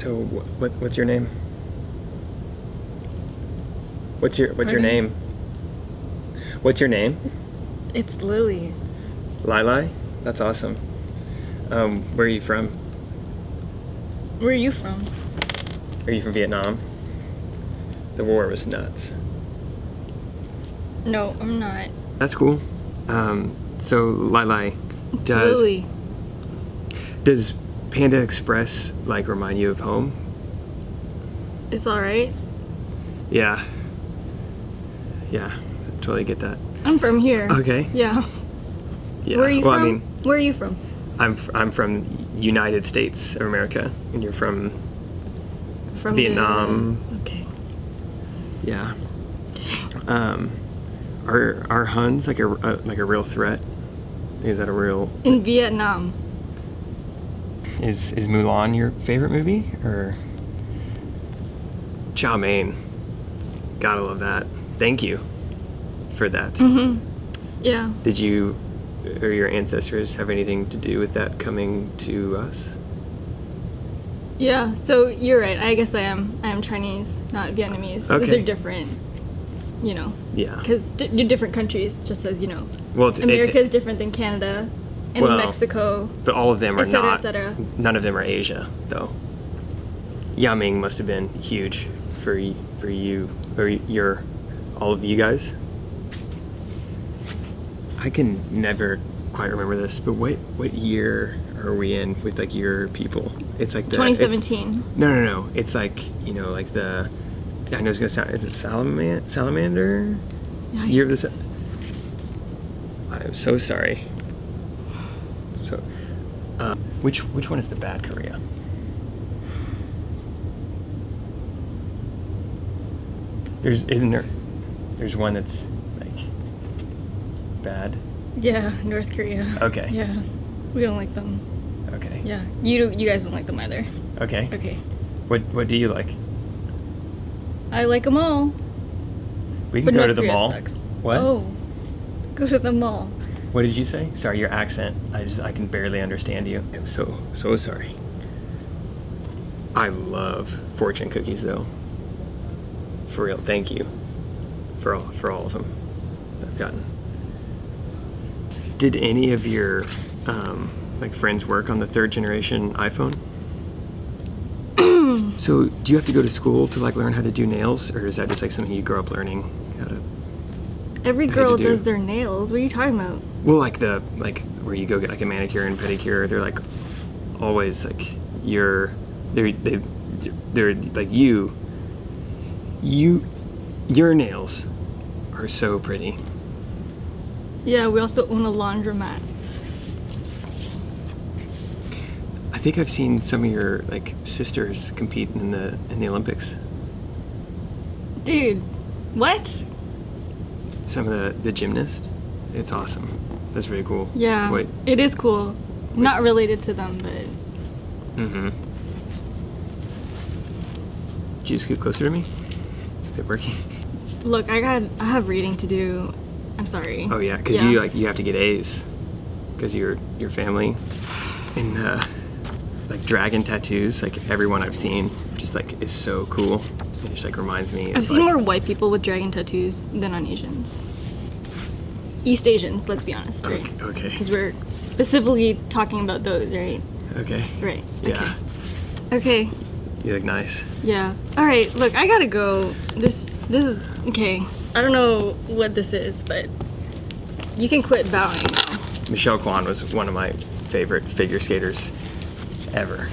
So wh- what what's your name? What's your what's your Pardon? name? What's your name? It's Lily. Lili? That's awesome. Um, where are you from? Where are you from? Are you from Vietnam? The war was nuts. No, I'm not. That's cool. Um, so Lili, does Lily. does Panda Express like remind you of home? It's alright. Yeah. Yeah, totally get that. I'm from here. Okay. Yeah. Yeah. Where are you well, from? I mean, Where are you from? I'm I'm from United States of America, and you're from From Vietnam. Okay. yeah. Um, are are Huns like a uh, like a real threat? Is that a real? In Vietnam. Is is Mulan your favorite movie or? Chow mein. Gotta love that. Thank you for that. Mhm. Yeah. Did you or your ancestors have anything to do with that coming to us? Yeah. So you're right. I guess I am. I am Chinese, not Vietnamese. Those Okay. are different. You know, Yeah. because di- different countries. Just as you know, Well, it's, America it's is different than Canada and Well, Mexico. but all of them are et cetera, et not. cetera. None of them are Asia, though. Yao Ming must have been huge for for you or your all of you guys. I can never quite remember this, but what what year are we in with like your people? It's like the it's- 2017. No, no, no. It's like you know, like the. I know it's gonna sound. Is it salaman- salamander? Year of the. I'm so sorry. So, uh, which which one is the bad Korea? There's isn't there? There's one that's like bad. Yeah, North Korea. Okay. Yeah, we don't like them. Okay. Yeah, you do, you guys don't like them either. Okay. Okay, What what do you like? I like them all, We can but go North to the Korea mall. sucks. What? Oh, go to the mall. What did you say? Sorry, your accent. I just I can barely understand you. I'm so so sorry. I love fortune cookies though. For real, thank you for all for all of them I've gotten. Did any of your um, like friends work on the third generation iPhone? so do you have to go to school to like learn how to do nails, or is that just like something you grow up learning how to? Every I had girl to do- does their nails. What are you talking about? Well, like the like where you go get like a manicure and pedicure, they're like always like you're they're they they're like you you your nails are so pretty. Yeah, we also own a laundromat. I think I've seen some of your like sisters compete in the in the Olympics. Dude, what? Some of the the gymnasts. It's awesome. That's really cool. Yeah, Wait. it is cool. Not related to them, but Mm-hmm. Did you scoot closer to me? Is it working? look, I got I have reading to do. I'm sorry. Oh yeah, because you like you have to get A's because your your family and uh, like dragon tattoos. Like everyone I've seen, just like is so cool. It just like reminds me. I've of, seen like, more white people with dragon tattoos than on Asians. East Asians, let's be honest, right? Okay. Because we're specifically talking about those, right? okay. Right. Yeah. Okay. Okay. You look nice. Yeah. All right. Look, I gotta go. This this is okay. I don't know what this is, but you can quit bowing now. Michelle Kwan was one of my favorite figure skaters ever.